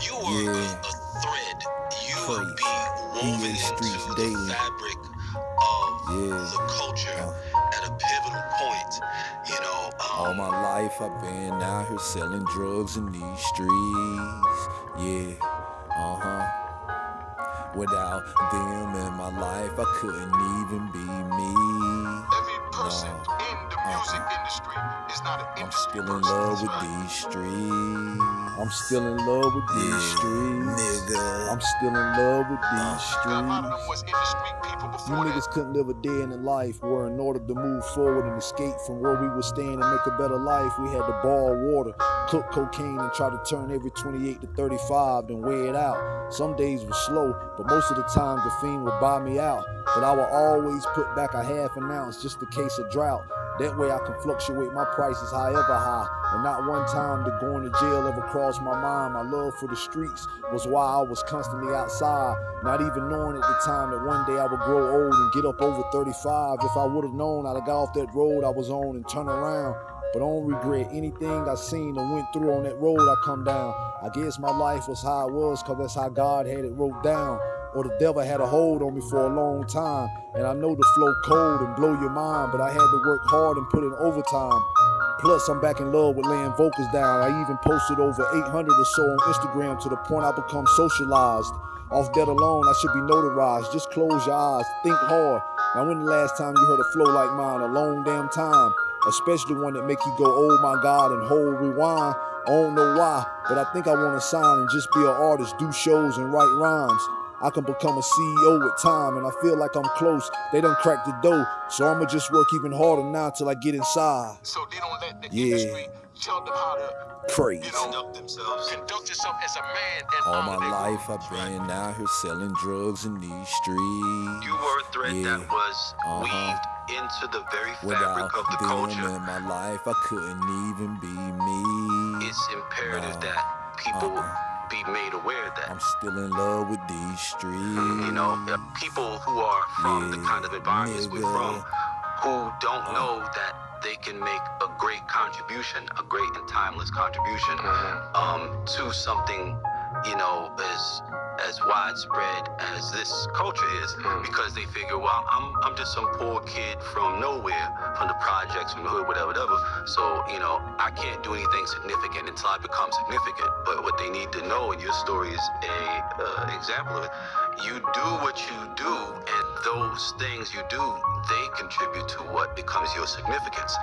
You are Yeah. a, a thread. You will Crazy. be in woven the streets into daily. the fabric of Yeah. the culture Uh. at a pivotal point. You know, um, All my life I've been out here selling drugs in these streets. Yeah, uh huh. Without them in my life, I couldn't even be me. Every person No. in the music industry is not an I'm still in love with right. these streets. I'm still in love with these Yeah, streets. nigga. I'm still in love with these Got a lot of them streets. was in the street people You niggas couldn't live a day in the life where in order to move forward and escape from where we were staying and make a better life, we had to boil water, cook cocaine, and try to turn every 28 to 35, then weigh it out. Some days were slow, but most of the time the fiend would buy me out. But I would always put back a half an ounce just in case of drought. That way I can fluctuate my prices however high. And not one time did going to jail ever crossed my mind. My love for the streets was why I was constantly outside. Not even knowing at the time that one day I would grow old and get up over 35. If I would have known, I'd have got off that road I was on and turned around. But I don't regret anything I seen or went through on that road I come down. I guess my life was how it was, cause that's how God had it wrote down. Or the devil had a hold on me for a long time. And I know the flow cold and blow your mind, but I had to work hard and put in overtime. Plus, I'm back in love with laying vocals down. I even posted over 800 or so on Instagram to the point I become socialized. Off that alone, I should be notarized. Just close your eyes, think hard. Now, when the last time you heard a flow like mine? A long damn time. Especially one that make you go, oh my God, and hold rewind. I don't know why, but I think I want to sign and just be an artist, do shows and write rhymes. I can become a CEO with time, and I feel like I'm close. They done cracked the door, so I'ma just work even harder now till I get inside. So they don't let the Yeah. industry tell them how to Crazy. You know, conduct themselves. conduct yourself as a man and All my life I've right? been out here selling drugs in these streets. You were a thread Yeah. that was Uh-huh. weaved into the very Without fabric of the them culture. in my life, I couldn't even be me. It's imperative that people Uh-uh. Be made aware of that. I'm still in love with these streets. You know, uh, people who are from the kind of environments we're from, who don't Uh. know that they can make a great contribution, a great and timeless contribution um, to something, you know, as as widespread as this culture is, because they figure, well, I'm I'm just some poor kid from nowhere, from the projects, from the hood, whatever, whatever. So you know, I can't do anything significant until I become significant. But what they need to know, and your story is a uh, example of it. You do what you do, and those things you do, they contribute to what becomes your significance.